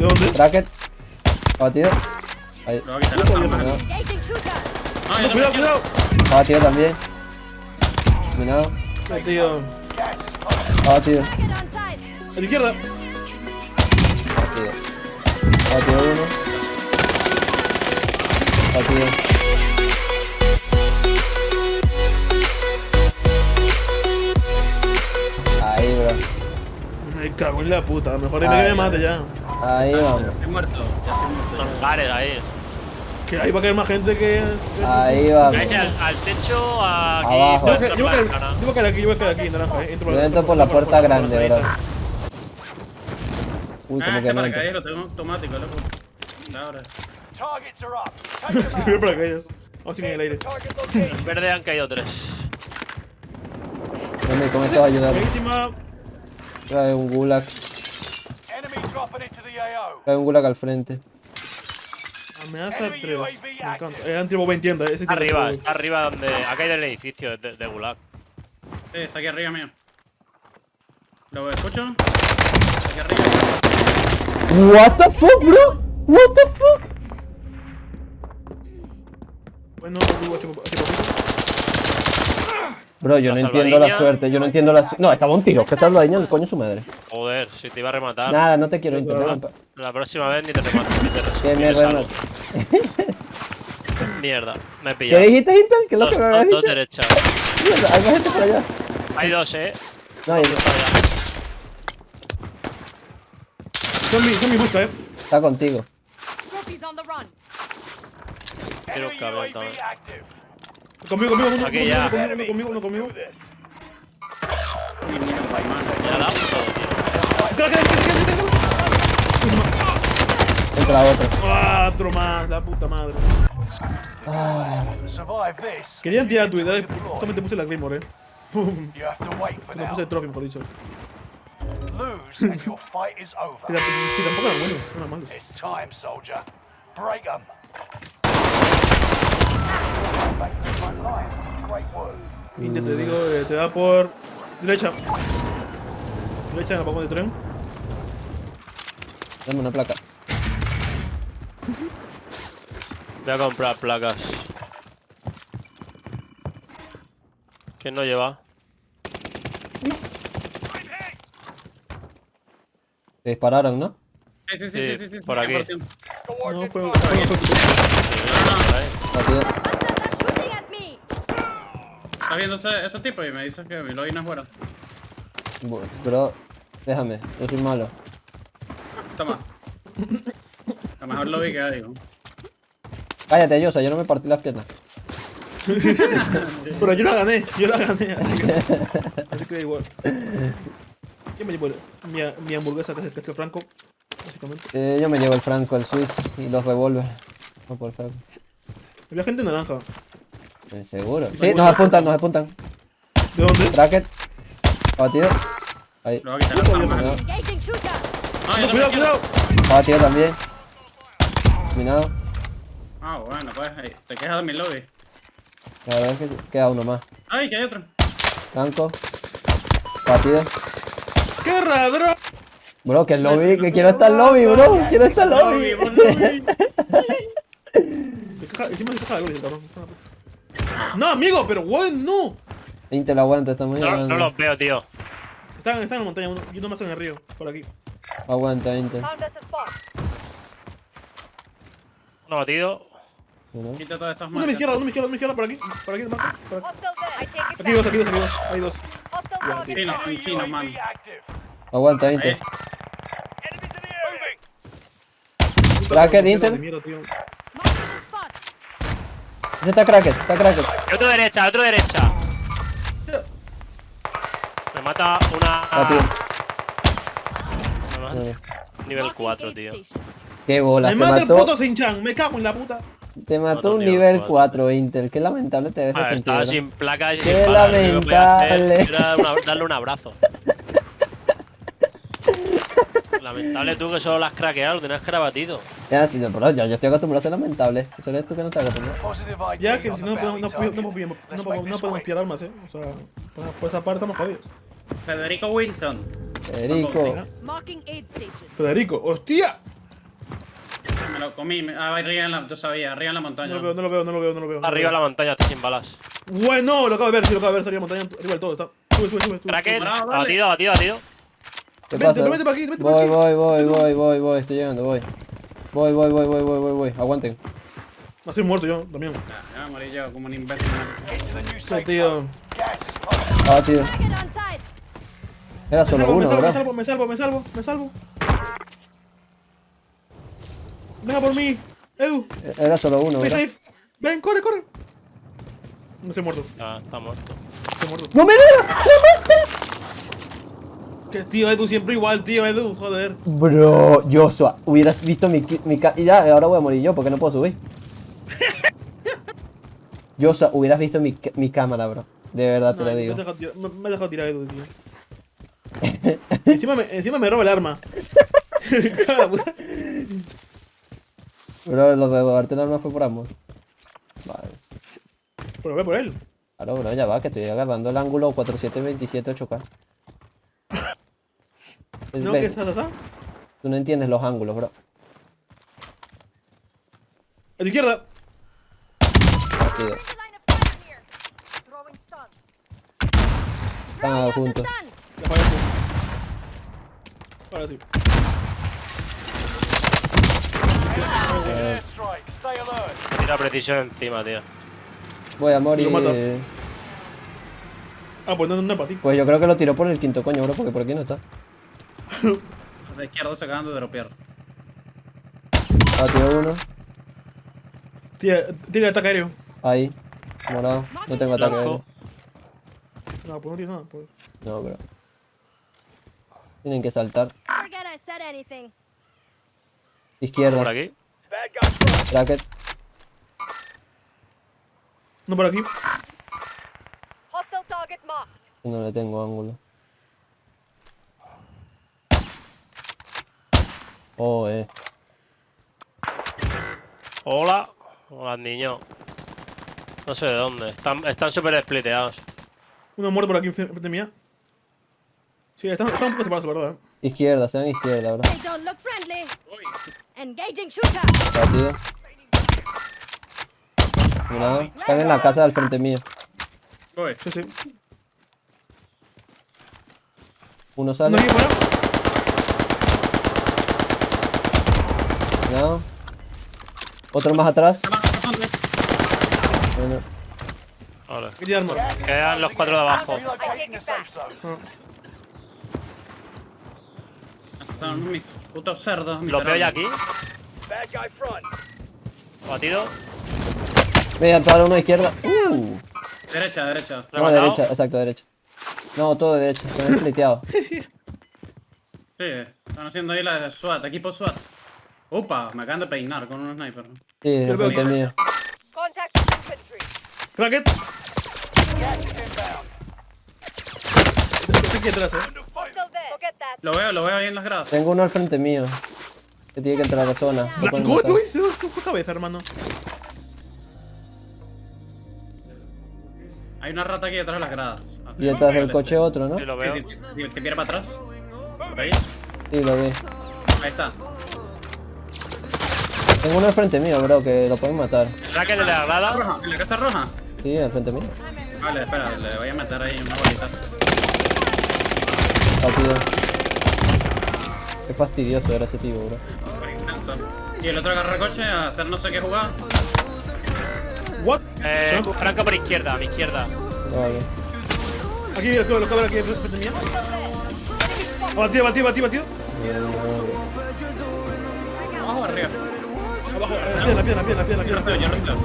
¿De dónde? Bracket. Abatido. Ahí. Lo voy a quitar las armas. No. Ah, yo Cuidado, también cuidado. Abatido también. Tío. Abatido. Site. A la izquierda. Abatido. Abatido uno. Abatido. Ahí, bro. Me cago en la puta. Mejor dime que me mate ya. Ahí vamos. Estoy muerto. Ya estoy muerto. Ahí. Que ahí va a caer más gente que. Ahí vamos. Caes al, al techo, aquí. Abajo. Yo dentro voy a- yo voy a caer- yo voy a caer aquí, yo voy a caer aquí, naranja. eh. Entro Yo entro por la puerta grande, bro. Uy, Ah, como este que no entro. paracaídas lo tengo automático, loco. Ahora. Targets are up. Take them Se ve out. para caídas. Vamos en el aire. En verde han caído tres. Dame, con esto va a ayudar. Buenísima. Trae un gulag. Trae un gulag al frente. Amenaza Enemy 3. UAV Me encanta. Eh, antibobo en tienda. Ese arriba, está arriba donde. Ha caído el edificio de, de Gulag. Sí, está aquí arriba mío. ¿Lo escucho? Está aquí arriba. What the fuck, bro? What the fuck? Bueno, digo, tipo, tipo, Bro, yo La no entiendo la suerte, yo no entiendo la No, estaba un tiro, que salvadiña el coño su madre. Joder, si te iba a rematar. Nada, no te quiero intentar. La próxima vez ni te remato. Ni te res- Que me. Mierda, me he ¿Qué pillado. dijiste, Intel? ¿Qué es lo Dos, que me habías dos, dos dicho? derechas. Mierda, hay más gente por allá. Hay dos, eh. No, hay- Dos. Zombie, zombie busca, eh. está contigo. Quiero cabrón también. Conmigo, conmigo, uno, Aquí conmigo, ya. conmigo, uno conmigo, uno conmigo. Ya la todo, tío. ¡Cala, cala, cala, cala, Entra otro. cala! ¡Ah, otro más! La puta madre. Survive this. Querían tirar tu idea. Justamente puse la Claymore, eh. No puse el trophy, mejor dicho. Lose and your fight is Y over. tampoco y tampoco eran buenos, eran malos. It's time, soldier. Break them. India, te digo, eh, te da por. Derecha. Derecha en el vagón de tren. Dame una placa. Voy a comprar placas. ¿Quién no lleva? Te dispararon, ¿no? Sí, sí, sí, Sí, sí, sí, sí, por aquí. 100%. No, fue. fue, fue, Por ahí. ¿Estás viendo ese, ese tipo? Y me dices que mi login es fuera. Bu- Bro, déjame, yo soy malo. Toma. A lo mejor lo vi que ¿no? Cállate, Yosa, yo no me partí las piernas. Pero yo la gané, yo la gané. Así que, así que da igual. ¿Quién me llevó el- mi, mi hamburguesa que es el Castel Franco? Básicamente. Eh, yo me llevo el franco, el Swiss y los revólver. No por favor. Había gente naranja. ¿Seguro? Sí, nos apuntan, nos apuntan. ¿De dónde? Bracket. Abatido. Ahí. Lo voy a quitar las armas. No. Ah, yo Cuidado, cuidado. Abatido también. Dominado. Ah, bueno, pues ahí. Te quejas de mi lobby. La verdad es que queda uno más. Ay, que hay otro. Franco. Abatido. ¡Qué raro! Bro, que el lobby, que quiero estar el lobby, bro. Quiero estar el lobby. lobby. No, amigo, pero weón, no. Intel aguanta, estamos No, llegando. no los veo, tío. Están, están en la montaña, uno, y uno más en el río, por aquí. Aguanta, Intel. Spot. Uno batido. Uno. Quita todas estas Uno a mi izquierda, uno a mi izquierda, uno a mi izquierda, por aquí. Por aquí, Marco, por aquí. Take it Aquí dos, aquí dos, aquí dos. Hay dos. Chinos, son chinos, man. Aguanta, Intel. Puta, Intel. de mierda, tío. Marking the spot. Ese está cracket, está cracket. Y otro derecha, otro derecha. Me mata una. Me mata-. Nivel Marking 4, aid tío. Qué bola, Me te mata el puto Sinchan, me cago en la puta. Te mató un nivel nivel cuatro. 4, Intel. Qué lamentable te deja Vale, sentir. estaba sin placas y Qué sin lamentable. una- darle un abrazo. Lamentable tú que solo las craqueado, lo tenías que haber batido. Ya, sí, no, pero ya, yo estoy acostumbrado a ser lamentable. Eso eres tú que no estás acostumbrado. Ya que si the no no, podemos- no, no pillar armas, eh. O sea, por, por esa parte estamos jodidos. Federico Wilson. Federico. Federico, hostia. lo comí. me- Ah, arriba en la. Yo sabía, arriba en la montaña. No lo veo, no lo veo, no lo veo, no lo veo. Arriba en la montaña, está sin balas. Bueno, lo acabo de ver, sí, lo acabo de ver, estaría montaña, arriba del todo, está. Sube, sube, sube. vale. abatido, abatido, abatido. ¿Qué Vente, pasa? no, vente para aquí, vente para Voy, aquí. voy, voy, voy, voy, voy, estoy llegando, voy. Voy, voy, voy, voy, voy, voy, voy. Aguanten. No, estoy muerto yo, también. Ya, ya me morí yo como un imbécil. Tío. on site. Era Me solo salvo, me uno, salvo, me bro. salvo, me salvo, me salvo, me salvo. Venga por mí, Edu, Era solo uno, safe. Ven, corre, corre. No estoy muerto, Ya, está muerto. estoy muerto. ¡No me da! Que tío Edu, siempre igual, tío Edu, joder. Bro, Joshua, hubieras visto mi, mi Y ya, ahora voy a morir yo porque no puedo subir. Joshua, hubieras visto mi, mi cámara, bro. De verdad te No, lo me, digo. has dejado tirar- me, me has dejado tirar Edu, tío. encima, me, encima me roba el arma. Bro, lo de robarte el arma fue por amor. Vale. Pero ve por él. Claro, bro, ya va, que estoy agarrando el ángulo 4727 8K. ¿No? ¿Qué estás así? Tú no entiendes los ángulos, bro. A tu izquierda. Partido. Están juntos. Ahora sí. Tira precisión encima, tío. Voy a morir. Lo mata. Ah, pues no, no es para ti. Pues yo creo que lo tiró por el quinto coño, bro, porque por aquí no está. Los de izquierda se acaban de dropear. Batido uno. Tira, ataque aéreo. Ahí. Morado. No tengo ataque aéreo. No, pues no tienes nada. Pues. No, bro. Tienen que saltar. Forget I said anything. Por Izquierda. aquí. Bracket. No por aquí. No le tengo ángulo. Oh, eh. Hola. Hola, niño. No sé de dónde. Están están súper spliteados. Uno muerto por aquí frente mía. Sí, están, están un poco separados, la verdad. eh. Izquierda, izquierda. They don't look friendly. Engaging shooter. Están en la casa del frente mío. Voy. Sí, sí. Uno Uno sale. fuera. Mirado. Otro más atrás. Bueno. Quedan los cuatro de in. abajo. Son mis putos cerdos. Lo veo ya aquí. Bad guy front. Batido. Voy a entrar uno a izquierda. Uh. Derecha, derecha. No, matado. derecha, exacto, derecha. No, todo de derecha. Están spliteados. Sí, están haciendo ahí la SWAT, equipo SWAT. Upa, me acaban de peinar con un sniper. Sí, del veo. frente mío. Cracket. Estoy aquí atrás, eh. Lo veo, lo veo ahí en las gradas. Tengo uno al frente mío. Que tiene que entrar a la zona. Lo uy, se se fue cabeza, hermano. Hay una rata aquí detrás de las gradas. Y detrás del coche otro, ¿no? Sí, lo veo. El que viene para atrás. Por ahí. Sí, lo vi. Ahí está. Tengo uno al frente mío, bro, que lo pueden matar. Racket de la grada. Roja, en la casa roja. Sí, al frente mío. Vale, espera, le voy a meter ahí una bolita. Batido. Qué fastidioso era ese tío, bro. Intenso. Y el otro agarra el coche a hacer no sé qué jugada. What? Eh, Franco por izquierda, a mi izquierda. Vale. Aquí, los cabros, los cabros aquí frente mía. Batido, batido, batido, batido. Abajo o arriba. Abajo. Pierna, pierna, pierna, pierna, pierna.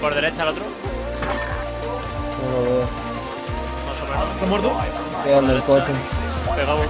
Por derecha el otro. No lo veo. ¿Está muerto? Pegado en el coche. Pegado, un